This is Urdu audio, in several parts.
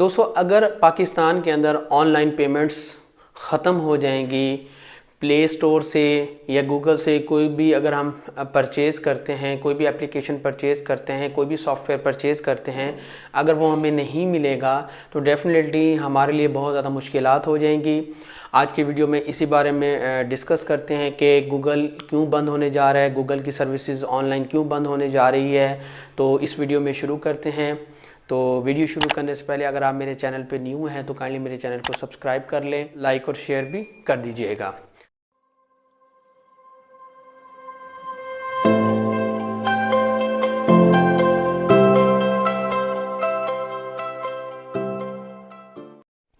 دوستو، اگر پاکستان کے اندر آن لائن پیمنٹس ختم ہو جائیں گی، پلے سٹور سے یا گوگل سے کوئی بھی اگر ہم پرچیز کرتے ہیں، کوئی بھی اپلیکیشن پرچیز کرتے ہیں، کوئی بھی سافٹ ویئر پرچیز کرتے ہیں، اگر وہ ہمیں نہیں ملے گا تو ڈیفینیٹلی ہمارے لیے بہت زیادہ مشکلات ہو جائیں گی۔ آج کی ویڈیو میں اسی بارے میں ڈسکس کرتے ہیں کہ گوگل کیوں بند ہونے جا رہا ہے، گوگل کی سروسز آن لائن کیوں بند ہونے جا رہی ہے۔ تو اس ویڈیو میں شروع کرتے ہیں۔ تو ویڈیو شروع کرنے سے پہلے اگر آپ میرے چینل پہ نیو ہیں تو کائنڈلی میرے چینل کو سبسکرائب کر لیں، لائک اور شیئر بھی کر دیجیے گا۔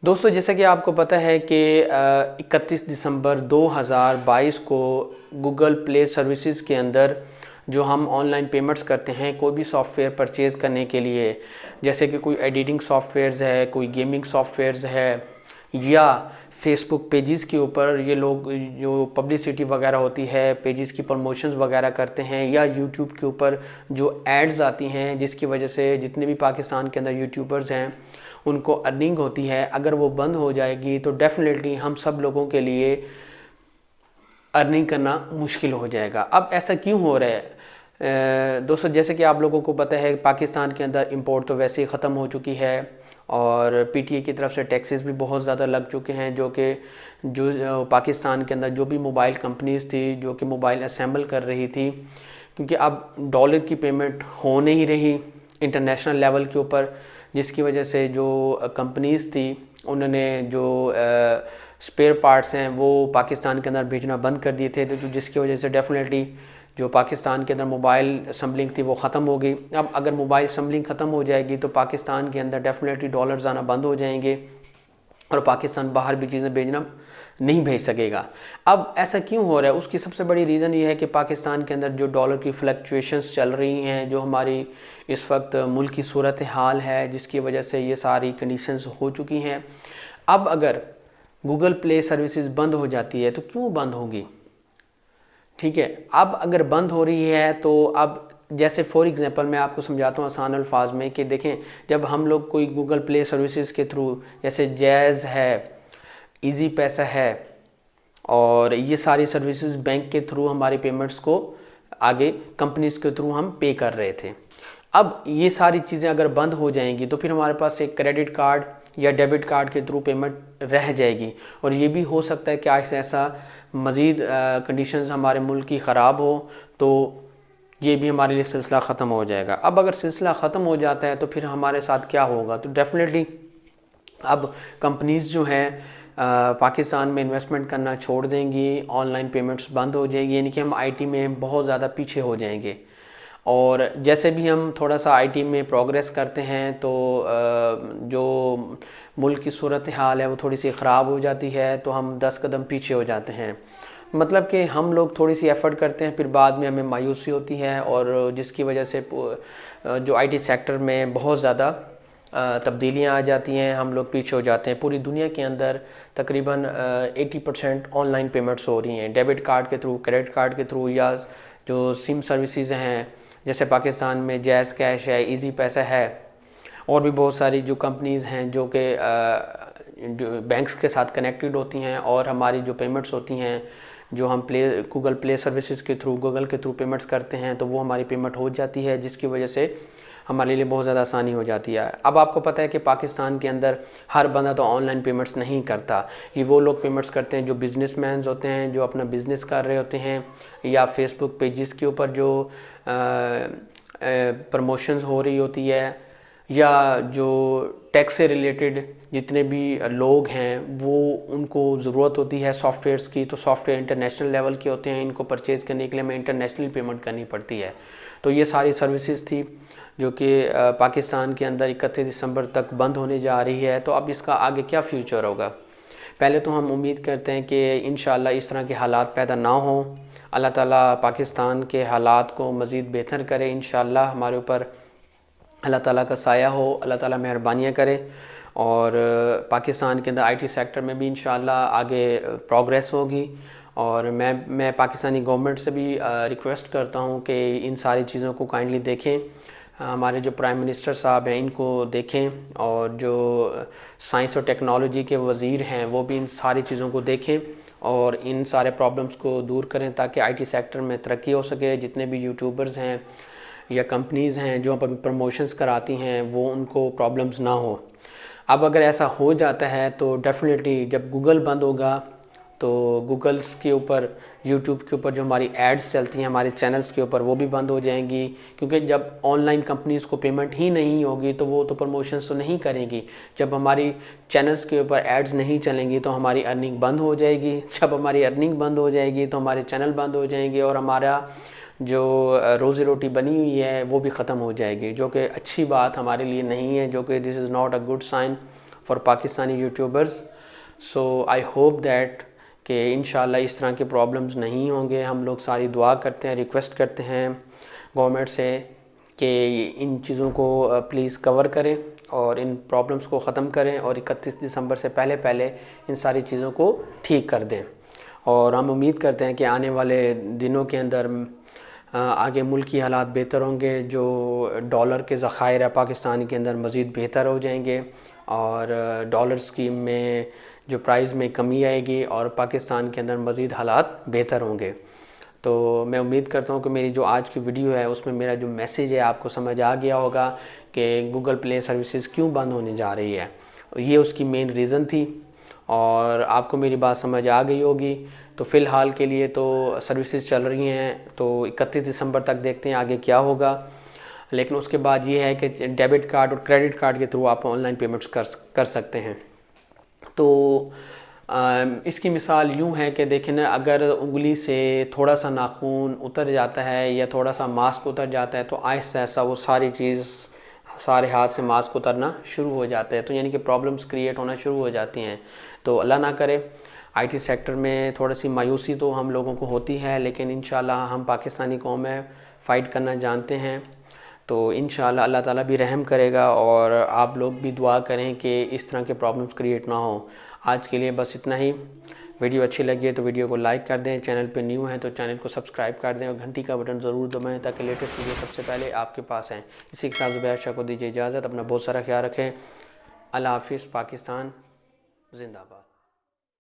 دوستو، جیسا کہ آپ کو پتہ ہے کہ اکتیس دسمبر دو ہزار بائیس کو گوگل پلے سروسز کے اندر جو ہم آن لائن پیمنٹس کرتے ہیں، کوئی بھی سافٹ ویئر پرچیز کرنے کے لیے، جیسے کہ کوئی ایڈیٹنگ سافٹ ویئرز ہے، کوئی گیمنگ سافٹ ویئرز ہے، یا فیس بک پیجز کے اوپر یہ لوگ جو پبلسٹی وغیرہ ہوتی ہے پیجز کی پروموشنز وغیرہ کرتے ہیں، یا یوٹیوب کے اوپر جو ایڈز آتی ہیں، جس کی وجہ سے جتنے بھی پاکستان کے اندر یوٹیوبرز ہیں، ان کو ارننگ ہوتی ہے۔ اگر وہ بند ہو جائے گی تو ڈیفینیٹلی ہم سب لوگوں کے لیے ارننگ کرنا مشکل ہو جائے گا۔ اب ایسا کیوں ہو رہا ہے؟ دوستو، جیسے کہ آپ لوگوں کو پتہ ہے، پاکستان کے اندر امپورٹ تو ویسے ہی ختم ہو چکی ہے اور پی ٹی اے کی طرف سے ٹیکسز بھی بہت زیادہ لگ چکے ہیں، جو کہ جو، پاکستان کے اندر جو بھی موبائل کمپنیز تھی، جو کہ موبائل اسیمبل کر رہی تھی، کیونکہ اب ڈالر کی پیمنٹ ہو نہیں رہی انٹرنیشنل لیول کے اوپر، جس کی وجہ سے جو کمپنیز تھی، انہوں نے جو سپیئر پارٹس ہیں، وہ پاکستان کے اندر بھیجنا بند کر دیے تھے، تو جس کی وجہ سے ڈیفینیٹلی جو پاکستان کے اندر موبائل اسمبلنگ تھی وہ ختم ہو گئی۔ اب اگر موبائل اسمبلنگ ختم ہو جائے گی تو پاکستان کے اندر ڈیفینیٹلی ڈالرز آنا بند ہو جائیں گے اور پاکستان باہر بھی چیزیں بھیجنا نہیں بھیج سکے گا۔ اب ایسا کیوں ہو رہا ہے؟ اس کی سب سے بڑی ریزن یہ ہے کہ پاکستان کے اندر جو ڈالر کی فلیکچویشنز چل رہی ہیں، جو ہماری اس وقت ملک کی صورت حال ہے، جس کی وجہ سے یہ ساری کنڈیشنز ہو چکی ہیں۔ اب اگر گوگل پلے سروسز بند ہو جاتی ہے تو کیوں بند ہوگی؟ ٹھیک ہے، اب اگر بند ہو رہی ہے تو اب جیسے فور ایگزامپل میں آپ کو سمجھاتا ہوں آسان الفاظ میں کہ دیکھیں، جب ہم لوگ کوئی گوگل پلے سروسز کے تھرو جیسے جیز ہے، ایزی پیسہ ہے اور یہ ساری سروسز بینک کے تھرو ہماری پیمنٹس کو آگے کمپنیز کے تھرو ہم پے کر رہے تھے۔ اب یہ ساری چیزیں اگر بند ہو جائیں گی تو پھر ہمارے پاس ایک کریڈٹ کارڈ یا ڈیبٹ کارڈ کے تھرو پیمنٹ رہ جائے گی۔ اور یہ بھی ہو سکتا ہے کہ ایسا ایسا مزید کنڈیشنز ہمارے ملک کی خراب ہو تو یہ بھی ہمارے لیے سلسلہ ختم ہو جائے گا۔ اب اگر سلسلہ ختم ہو جاتا ہے تو پھر ہمارے ساتھ کیا ہوگا؟ تو ڈیفینیٹلی اب کمپنیز جو ہیں پاکستان میں انویسٹمنٹ کرنا چھوڑ دیں گی آن لائن پیمنٹس بند ہو جائیں گی یعنی کہ ہم آئی ٹی میں بہت زیادہ پیچھے ہو جائیں گے۔ اور جیسے بھی ہم تھوڑا سا آئی ٹی میں پروگریس کرتے ہیں تو جو ملک کی صورت حال ہے وہ تھوڑی سی خراب ہو جاتی ہے تو ہم دس قدم پیچھے ہو جاتے ہیں۔ مطلب کہ ہم لوگ تھوڑی سی ایفرٹ کرتے ہیں، پھر بعد میں ہمیں مایوسی ہوتی ہے اور جس کی وجہ سے جو آئی ٹی سیکٹر میں بہت زیادہ تبدیلیاں آ جاتی ہیں، ہم لوگ پیچھے ہو جاتے ہیں۔ پوری دنیا کے اندر تقریباً eighty percent online payments ہو رہی ہیں۔ ڈیبٹ کارڈ کے تھرو کریڈٹ کارڈ کے تھرو یا جو سم سروسز ہیں جیسے پاکستان میں جیز کیش ہے، ایزی پیسہ ہے، اور بھی بہت ساری جو کمپنیز ہیں جو کہ بینکس کے ساتھ کنیکٹڈ ہوتی ہیں، اور ہماری جو پیمنٹس ہوتی ہیں، جو ہم پلے، گوگل پلے سروسز کے تھرو، گوگل کے تھرو پیمنٹس کرتے ہیں، تو وہ ہماری پیمنٹ ہو جاتی ہے، جس کی وجہ سے ہمارے لیے بہت زیادہ آسانی ہو جاتی ہے۔ اب آپ کو پتہ ہے کہ پاکستان کے اندر ہر بندہ تو آن لائن پیمنٹس نہیں کرتا۔ یہ وہ لوگ پیمنٹس کرتے ہیں جو بزنس مینز ہوتے ہیں، جو اپنا بزنس کر رہے ہوتے ہیں، یا فیس بک پیجز کے اوپر جو پروموشنز ہو رہی ہوتی ہے، یا جو ٹیکس سے ریلیٹڈ جتنے بھی لوگ ہیں، وہ ان کو ضرورت ہوتی ہے سافٹ ویئرس کی۔ تو سافٹ ویئر انٹرنیشنل لیول کے ہوتے ہیں، ان کو پرچیز کرنے کے لیے ہمیں انٹرنیشنل پیمنٹ کرنی پڑتی ہے۔ تو یہ ساری سروسز تھی۔ جو کہ پاکستان کے اندر اکتیس دسمبر تک بند ہونے جا رہی ہے، تو اب اس کا آگے کیا فیوچر ہوگا؟ پہلے تو ہم امید کرتے ہیں کہ انشاءاللہ اس طرح کے حالات پیدا نہ ہوں۔ اللہ تعالیٰ پاکستان کے حالات کو مزید بہتر کرے، انشاءاللہ ہمارے اوپر اللہ تعالیٰ کا سایہ ہو، اللہ تعالیٰ مہربانیاں کرے۔ اور پاکستان کے اندر آئی ٹی سیکٹر میں بھی انشاءاللہ آگے پروگریس ہوگی۔ اور میں میں پاکستانی گورنمنٹ سے بھی ریکویسٹ کرتا ہوں کہ ان ساری چیزوں کو کائنڈلی دیکھیں۔ ہمارے جو پرائم منسٹر صاحب ہیں، ان کو دیکھیں اور جو سائنس اور ٹیکنالوجی کے وزیر ہیں، وہ بھی ان ساری چیزوں کو دیکھیں اور ان سارے پرابلمس کو دور کریں تاکہ آئی ٹی سیکٹر میں ترقی ہو سکے۔ جتنے بھی یوٹیوبرز ہیں یا کمپنیز ہیں جو پروموشنز کراتی ہیں، وہ ان کو پرابلمز نہ ہو اب اگر ایسا ہو جاتا ہے تو ڈیفینیٹلی جب گوگل بند ہوگا تو گوگلس کے اوپر، یوٹیوب کے اوپر جو ہماری ایڈز چلتی ہیں، ہمارے چینلز کے اوپر، وہ بھی بند ہو جائیں گی۔ کیونکہ جب آن لائن کمپنیز کو پیمنٹ ہی نہیں ہوگی، تو وہ تو پروموشنز تو نہیں کریں گی۔ جب ہماری چینلز کے اوپر ایڈز نہیں چلیں گی، تو ہماری ارننگ بند ہو جائے گی۔ جب ہماری ارننگ بند ہو جائے گی، تو ہمارے چینل بند ہو جائیں گے اور ہمارا جو روزی روٹی بنی ہوئی ہے، وہ بھی ختم ہو جائے گی۔ جو کہ اچھی بات ہمارے لیے نہیں ہے، جو کہ this is not a good sign for Pakistani YouTubers so I hope that کہ انشاءاللہ اس طرح کے پرابلمز نہیں ہوں گے۔ ہم لوگ ساری دعا کرتے ہیں ریکویسٹ کرتے ہیں گورنمنٹ سے کہ ان چیزوں کو پلیز کور کریں اور ان پرابلمز کو ختم کریں اور اکتیس دسمبر سے پہلے پہلے ان ساری چیزوں کو ٹھیک کر دیں۔ اور ہم امید کرتے ہیں کہ آنے والے دنوں کے اندر آگے ملک کی حالات بہتر ہوں گے، جو ڈالر کے ذخائر ہے پاکستان کے اندر مزید بہتر ہو جائیں گے۔ اور ڈالر سکیم میں جو پرائز میں کمی آئے گی اور پاکستان کے اندر مزید حالات بہتر ہوں گے۔ تو میں امید کرتا ہوں کہ میری جو آج کی ویڈیو ہے، اس میں میرا جو میسیج ہے، آپ کو سمجھ آ گیا ہوگا کہ گوگل پلے سروسز کیوں بند ہونے جا رہی ہے۔ یہ اس کی مین ریزن تھی اور آپ کو میری بات سمجھ آ گئی ہوگی۔ تو فی الحال کے لیے تو سروسز چل رہی ہیں، تو اکتیس دسمبر تک دیکھتے ہیں آگے کیا ہوگا۔ لیکن اس کے بعد یہ ہے کہ ڈیبٹ کارڈ اور کریڈٹ کارڈ کے تھرو آپ آن لائن پیمنٹس کر سکتے ہیں۔ تو اس کی مثال یوں ہے کہ دیکھیں نا، اگر انگلی سے تھوڑا سا ناخون اتر جاتا ہے یا تھوڑا سا ماسک اتر جاتا ہے تو آہستہ ایسا وہ ساری چیز سارے ہاتھ سے ماسک اترنا شروع ہو جاتا ہے تو یعنی کہ پرابلمس کریٹ ہونا شروع ہو جاتی ہیں۔ تو اللہ نہ کرے، آئی ٹی سیکٹر میں تھوڑا سی مایوسی تو ہم لوگوں کو ہوتی ہے، لیکن انشاءاللہ ہم پاکستانی قوم میں فائٹ کرنا جانتے ہیں۔ تو انشاءاللہ اللہ تعالیٰ بھی رحم کرے گا اور آپ لوگ بھی دعا کریں کہ اس طرح کے پرابلمس کریٹ نہ ہوں۔ آج کے لیے بس اتنا ہی۔ ویڈیو اچھی لگی ہے تو ویڈیو کو لائک کر دیں۔ چینل پہ نیو ہیں تو چینل کو سبسکرائب کر دیں اور گھنٹی کا بٹن ضرور دبائیں تاکہ لیٹسٹ ویڈیو سب سے پہلے آپ کے پاس ہیں۔ اسی کے ساتھ زبیر شاہ کو دیجیے اجازت۔ اپنا بہت سارا خیال رکھیں۔ اللہ حافظ، پاکستان زندہ باد۔